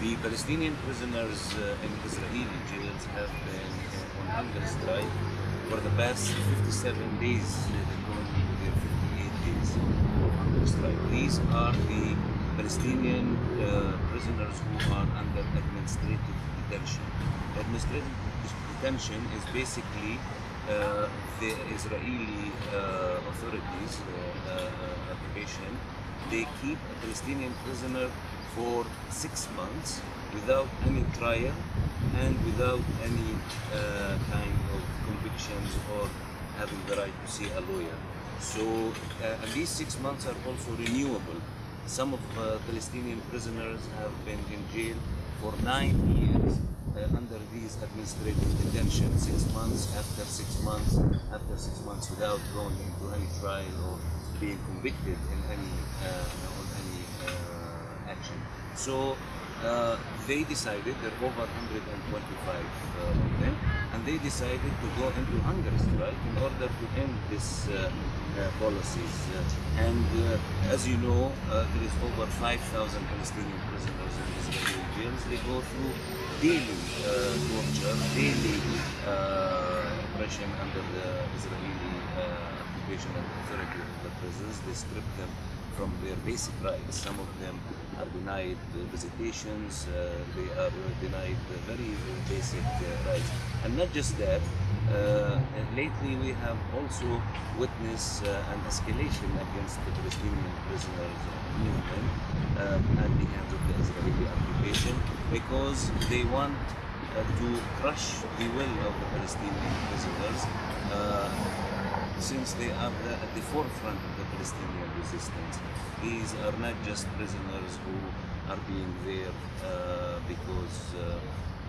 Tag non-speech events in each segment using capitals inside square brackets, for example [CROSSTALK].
The Palestinian prisoners uh, in Israeli jails have been on hunger strike for the past 57 days. They're going their 58 days hunger strike. These are the Palestinian uh, prisoners who are under administrative detention. Administrative detention is basically the Israeli uh, authorities, uh, uh, occupation, they keep a Palestinian prisoner for six months without any trial and without any uh, kind of convictions or having the right to see a lawyer. So uh, and these six months are also renewable. Some of uh, Palestinian prisoners have been in jail for nine years uh, under these administrative detention. Six months after six months after six months without going into any trial or being convicted in any uh, on any uh, action. So uh, they decided there are over 125 uh, of them, and they decided to go into hunger strike in order to end this policies. Uh, and uh, as you know, uh, there is over 5,000 Palestinian prisoners in Israeli jails. They go through daily torture, daily oppression under the Israeli occupation and authority of the prisons. They strip them from their basic rights. Some of them are denied visitations, uh, they are denied very basic uh, rights. And not just that, lately we have also witnessed uh, an escalation against the Palestinian prisoners movement um, at the hands of the Israeli occupation because they want uh, to crush the will of the Palestinian prisoners uh, since they are the, at the forefront of the Palestinian resistance. These are not just prisoners who are being there uh, because, uh,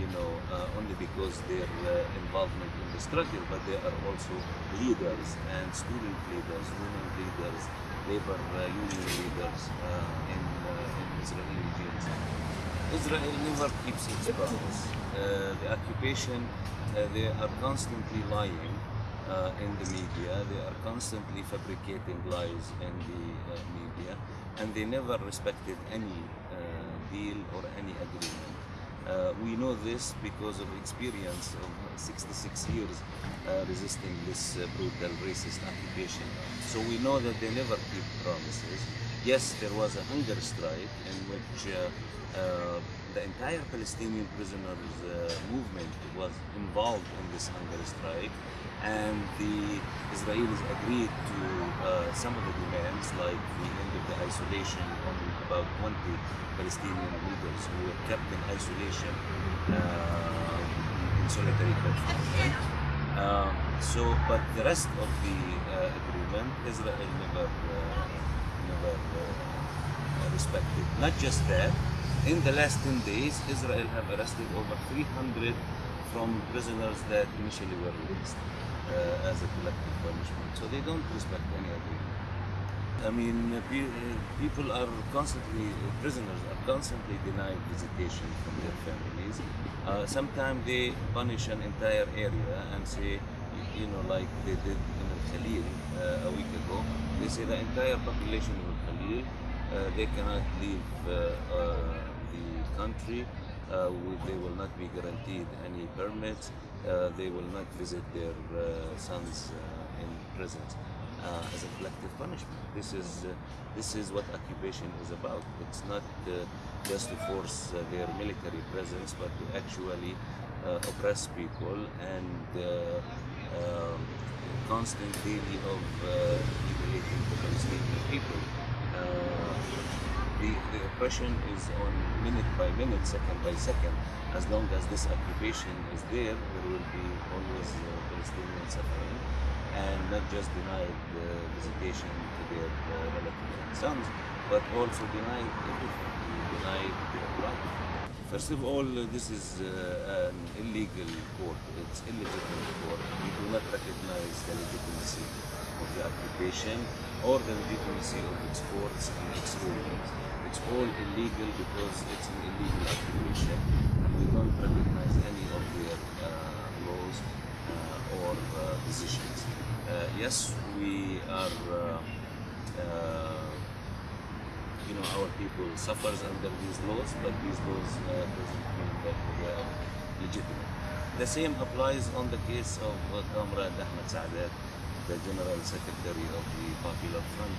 you know, uh, only because their uh, involvement in the struggle, but they are also leaders and student leaders, women leaders, labor uh, union leaders uh, in, uh, in Israeli jails. Israel never keeps its promise. The occupation, they are constantly lying in the media. They are constantly fabricating lies in the media, and they never respected any deal or any agreement. Uh, we know this because of experience of 66 years uh, resisting this uh, brutal racist occupation. So we know that they never keep promises. Yes, there was a hunger strike in which uh, uh, the entire Palestinian prisoners uh, movement was involved in this hunger strike, and the Israelis agreed to some of the demands, like the end of the isolation on about 20 Palestinian leaders who were kept in isolation uh, in solitary confinement. Um, so, but the rest of the uh, agreement, Israel never, uh, never uh, respected. Not just that, in the last 10 days, Israel have arrested over 300 from prisoners that initially were released uh, as a collective punishment. So they don't respect agreement. I mean, pe- people are constantly, prisoners are constantly denied visitation from their families. Uh, sometimes they punish an entire area and say, you know, like they did in Al Khalil uh, a week ago, they say the entire population of Al Khalil, uh, they cannot leave uh, uh, the country. Uh, they will not be guaranteed any permits. They will not visit their sons in prisons uh, as a collective punishment. This is uh, this is what occupation is about. It's not uh, just to force uh, their military presence, but to actually uh, oppress people and um, constant daily of humiliating the Palestinian people. The, the oppression is on minute by minute, second by second. As long as this occupation is there, there will be always Palestinian suffering and not just denied uh, visitation to their uh, relatives and sons, but also denied everything, denied their. First of all, this is uh, an illegal court. It's illegitimate court. We do not recognize the legitimacy of the occupation or the legitimacy of its courts and its rulings. It's all illegal because it's an illegal occupation, we don't recognize any of their uh, laws uh, or uh, decisions. Uh, yes, we are, uh, uh, you know, our people suffers under these laws, but these laws doesn't mean that they are legitimate. The same applies on the case of Comrade Ahmed Saadat, the General Secretary of the Popular Front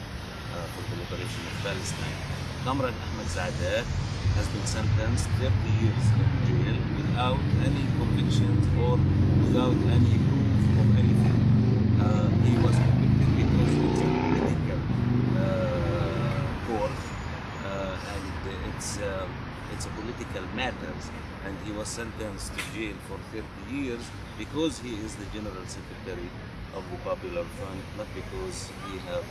uh, for the Liberation of Palestine. Comrade Ahmed Saadat has been sentenced 30 years in jail without any convictions or without any proof of anything. He was convicted because it's a political uh, uh, and it's uh, it's a political matters and he was sentenced to jail for 30 years because he is the general secretary of the Popular Front, not because he have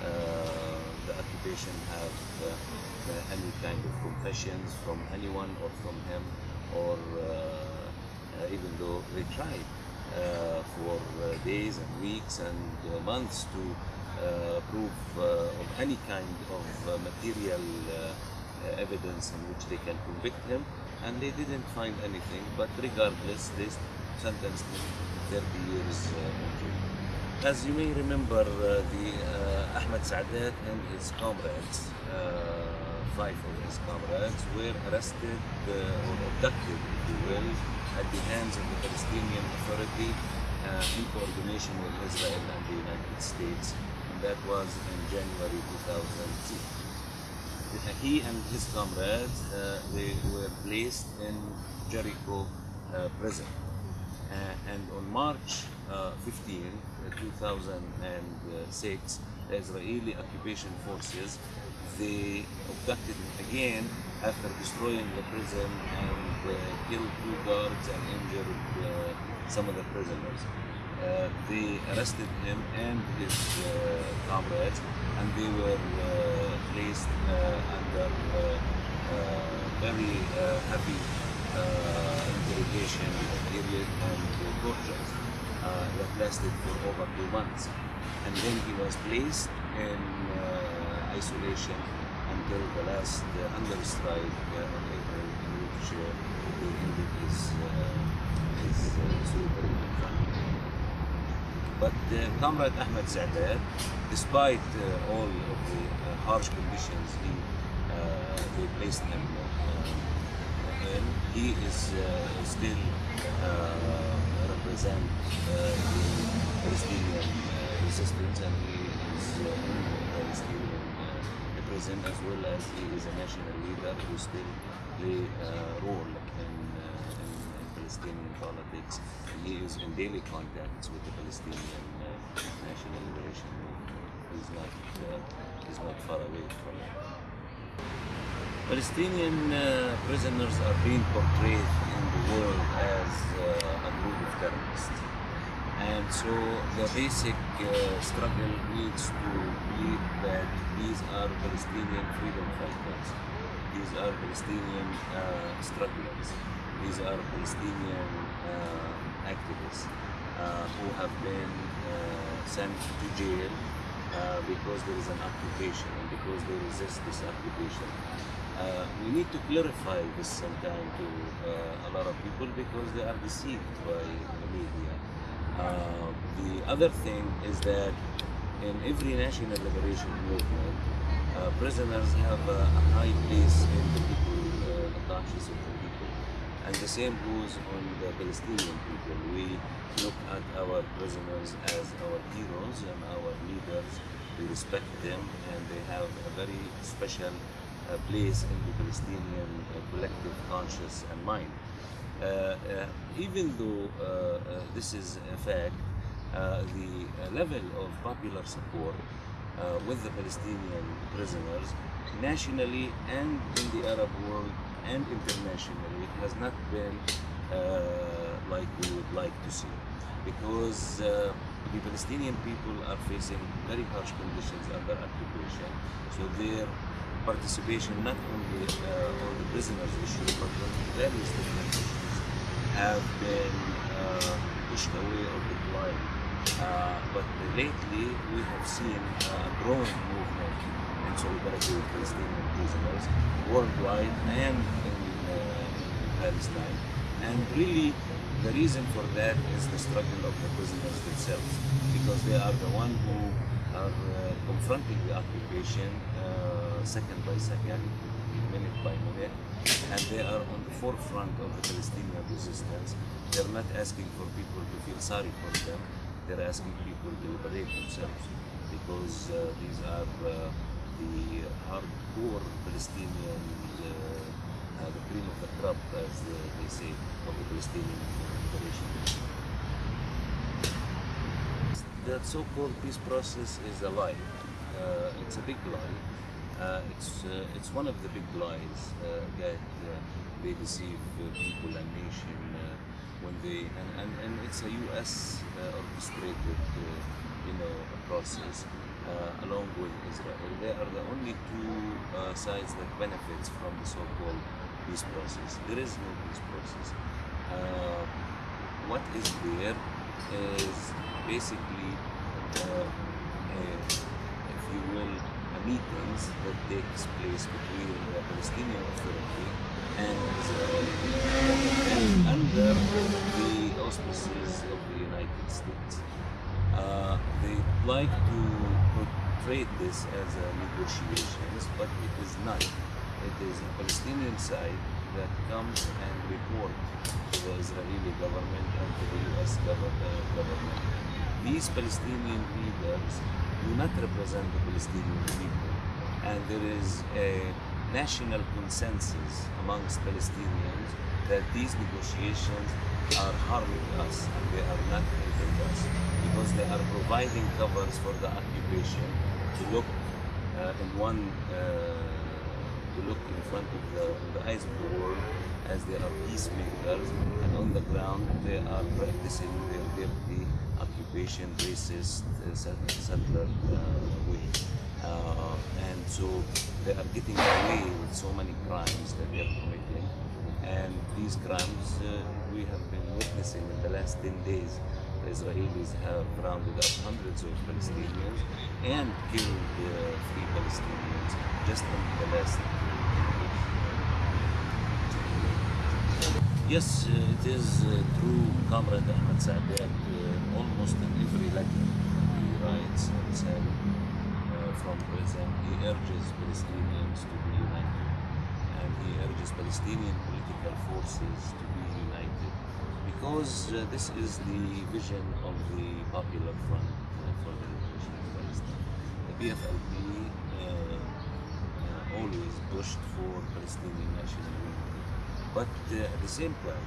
uh, the occupation have uh, any kind of confessions from anyone or from him or uh, even though they tried uh, for uh, days and weeks and uh, months to uh, prove uh, of any kind of uh, material uh, evidence in which they can convict him and they didn't find anything but regardless they sentenced him 30 years. As you may remember, the Ahmed Saadat and his comrades, five of his comrades, were arrested uh, or abducted, if you will, at the hands of the Palestinian Authority in coordination with Israel and the United States, and that was in January 2002. He and his comrades, uh, they were placed in Jericho uh, prison. Uh, and on March uh, 15, uh, 2006, the Israeli occupation forces they abducted again after destroying the prison and uh, killed two guards and injured uh, some of the prisoners. Uh, they arrested him and his uh, comrades and they were uh, placed uh, under uh, uh, very heavy interrogation period and torture that lasted for over two months. And then he was placed in isolation until the last uh, hunger strike uh, on April in which he ended his, uh, his uh. But Comrade Ahmed Saadat, despite uh, all of the uh, harsh conditions he, they placed him in, he is still represent the Palestinian resistance and he is in Palestinian prison as well as he is a national leader who still play a role in Palestinian politics. And he is in daily contacts with the Palestinian uh, National Liberation Movement. He's not, uh, he's not far away from it. Palestinian uh, prisoners are being portrayed in the world as uh, a group of terrorists. And so the basic uh, struggle needs to be that these are Palestinian freedom fighters. These are Palestinian uh, strugglers. These are Palestinian uh, activists uh, who have been uh, sent to jail uh, because there is an occupation and because they resist this occupation. We need to clarify this sometime to a lot of people because they are deceived by the media. The other thing is that in every national liberation movement, uh, prisoners have a, a high place in the people, uh, the conscience of the people. And the same goes on the Palestinian people. We look at our prisoners as our heroes and our leaders. We respect them and they have a very special uh, place in the Palestinian uh, collective conscious and mind. Uh, uh, even though uh, uh, this is a fact, uh, the uh, level of popular support uh, with the Palestinian prisoners nationally and in the Arab world and internationally It has not been uh, like we would like to see because uh, the Palestinian people are facing very harsh conditions under occupation so their participation not only uh, on the prisoners issue but on various different issues have been uh, pushed away or declined. Uh, but lately we have seen a growing movement in solidarity with Palestinian prisoners worldwide and in, uh, in Palestine. And really the reason for that is the struggle of the prisoners themselves, because they are the one who are uh, confronting the occupation uh, second by second, minute by minute, and they are on the forefront of the Palestinian resistance. They're not asking for people to feel sorry for them. They're asking people to liberate themselves, because uh, these are uh, the hardcore Palestinian, uh, uh, the cream of the crop, as uh, they say, of the Palestinian liberation. That so-called peace process is a lie. Uh, it's a big lie. It's it's one of the big lies that they deceive people and nation when they and, and, and it's a U.S. Uh, orchestrated uh, you know process uh, along with Israel. They are the only two uh, sides that benefits from the so-called peace process. There is no peace process. Uh, what is there is basically, uh, if you will, meetings that takes place between the Palestinian Authority and Israel and under the auspices of the United States. Uh, they like to portray this as a negotiations, but it is not. It is the Palestinian side that comes and report to the Israeli government and to the U.S. Uh, government. These Palestinian leaders do not represent the Palestinian people, and there is a national consensus amongst Palestinians that these negotiations are harming us and they are not helping us because they are providing covers for the occupation to look uh, in one uh, to look in front of the, the eyes of the world as they are peacemakers and on the ground they are practicing their dirty racist settler uh, way. Uh, and so they are getting away with so many crimes that they are committing. And these crimes uh, we have been witnessing in the last 10 days. The Israelis have rounded up hundreds of Palestinians and killed three Palestinians just in the last Yes, it is true, Comrade Ahmed Saadat, uh, in every letter he writes said uh, from prison, he urges Palestinians to be united. And he urges Palestinian political forces to be united. Because uh, this is the vision of the Popular Front uh, for the Liberation of Palestine. The PFLP uh, uh, always pushed for Palestinian national unity. But uh, at the same time,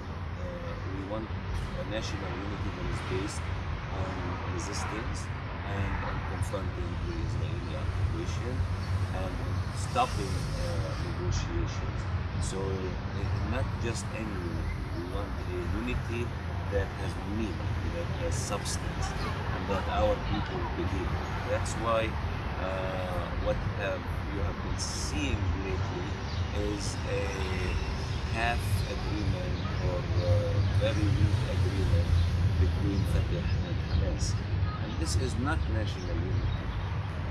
we want a national unity that is based on resistance and on confronting the Israeli occupation and stopping uh, negotiations. So not just any unity, we want a unity that has meaning, that has substance, and that our people believe. That's why uh, what have, you have been seeing lately is a half agreement or uh, very weak agreement between Fatah and And this is not national unity.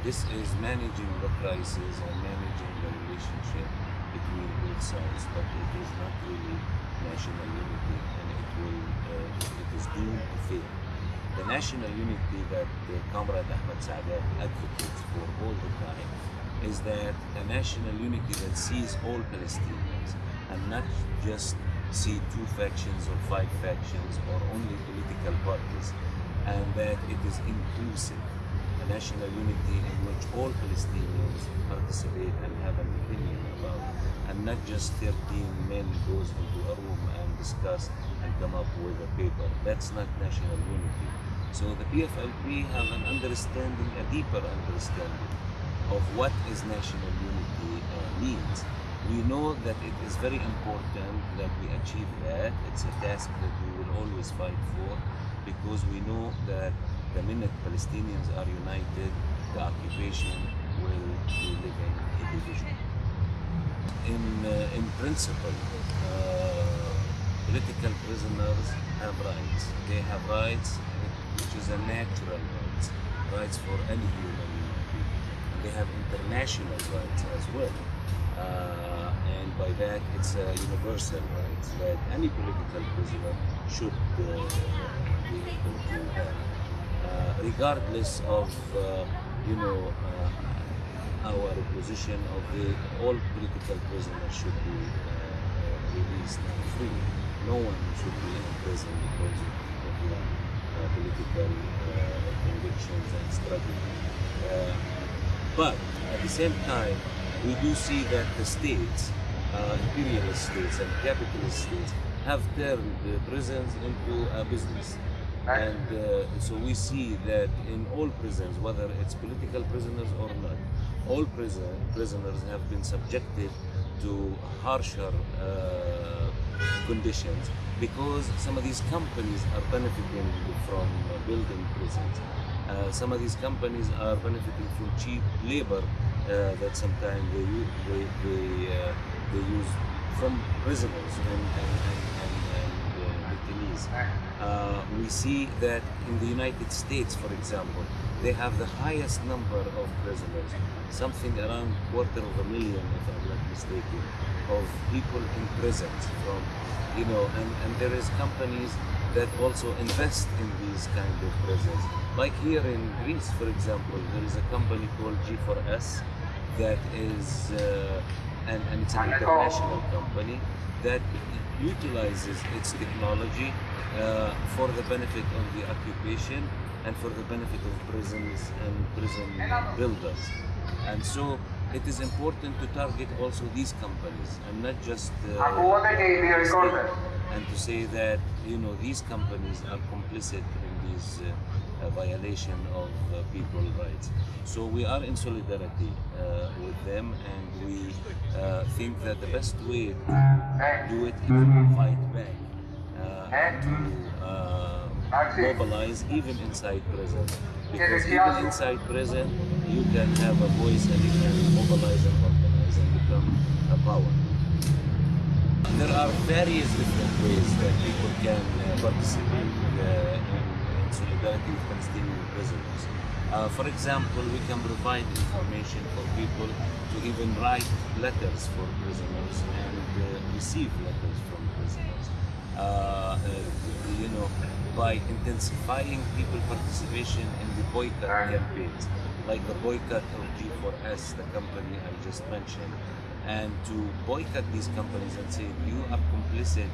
This is managing the crisis and managing the relationship between both sides, but it is not really national unity and it will uh, it is doomed to fail. The national unity that uh, Comrade Ahmed Saadat advocates for all the time is that a national unity that sees all Palestinians and not just see two factions or five factions or only political parties, and that it is inclusive, a national unity in which all Palestinians participate and have an opinion about, and not just 13 men goes into a room and discuss and come up with a paper. That's not national unity. So the PFLP have an understanding, a deeper understanding of what is national unity uh, means. We know that it is very important that we achieve that. It's a task that we will always fight for because we know that the minute Palestinians are united, the occupation will be living a division. In, uh, in principle, uh, political prisoners have rights. They have rights which is a natural rights, rights for any human being. They have international rights as well. Uh, and by that, it's a universal right that any political prisoner should uh, regardless of uh, you know uh, our position of the all political prisoners should be released and free. No one should be in prison because of, their political convictions and struggle. But at the same time, we do see that the states, uh, imperialist states and capitalist states, have turned the prisons into a business. And uh, so we see that in all prisons, whether it's political prisoners or not, all prison, prisoners have been subjected to harsher uh, conditions because some of these companies are benefiting from building prisons. Uh, some of these companies are benefiting from cheap labor uh, that sometimes they they they, uh, they use from prisoners and and and, and, and uh, detainees. Uh, we see that in the United States, for example, they have the highest number of prisoners, something around quarter of a million, if I'm not mistaken, of people in prisons from you know, and, and there is companies that also invest in these kind of prisons. Like here in Greece, for example, there is a company called G4S that is, uh, and, and it's an international company that utilizes its technology uh, for the benefit of the occupation and for the benefit of prisons and prison builders. And so it is important to target also these companies and not just uh, and to say that you know these companies are complicit in these uh, uh, violation of uh, people's rights. So we are in solidarity uh, with them, and we uh, think that the best way to do it is to fight back, uh, to uh, mobilize even inside prison. Because even inside prison, you can have a voice and you can mobilize and organize and become a power. There are various different ways that people can uh, participate solidarity with Palestinian prisoners. Uh, for example, we can provide information for people to even write letters for prisoners and uh, receive letters from prisoners. Uh, uh, you know, by intensifying people participation in the boycott campaigns, like the boycott of G4S, the company I just mentioned, and to boycott these companies and say you are complicit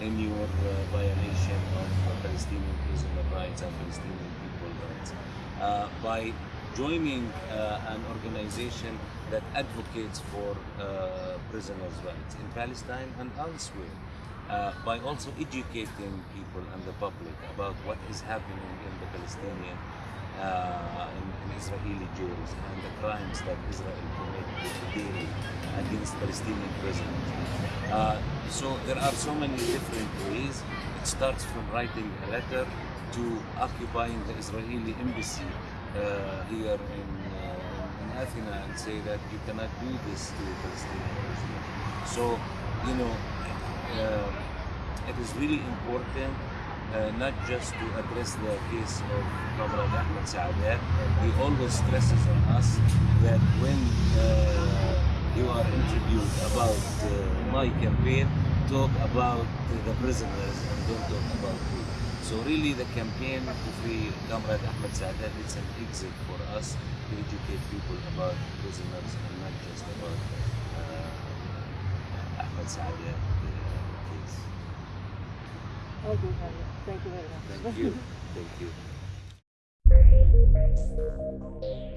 in your uh, violation of Palestinian prisoner rights and Palestinian people rights uh, by joining uh, an organization that advocates for uh, prisoners' rights in Palestine and elsewhere. Uh, by also educating people and the public about what is happening in the Palestinian uh, in, in Israeli jails and the crimes that Israel commits daily against Palestinian prisoners. Uh, so there are so many different ways. It starts from writing a letter to occupying the Israeli embassy uh, here in, uh, in Athens and say that you cannot do this to Palestinian prisoners. So, you know, uh, it is really important uh, not just to address the case of Comrade Ahmed Saadat. He always stresses on us that when uh, you are interviewed about uh, my campaign, talk about the prisoners and don't talk about me. So really the campaign to free Comrade Ahmed Saadat is an exit for us to educate people about prisoners and not just about uh, Ahmed Saadat case. Okay, Thank you very much. Thank you. Thank you. [LAUGHS]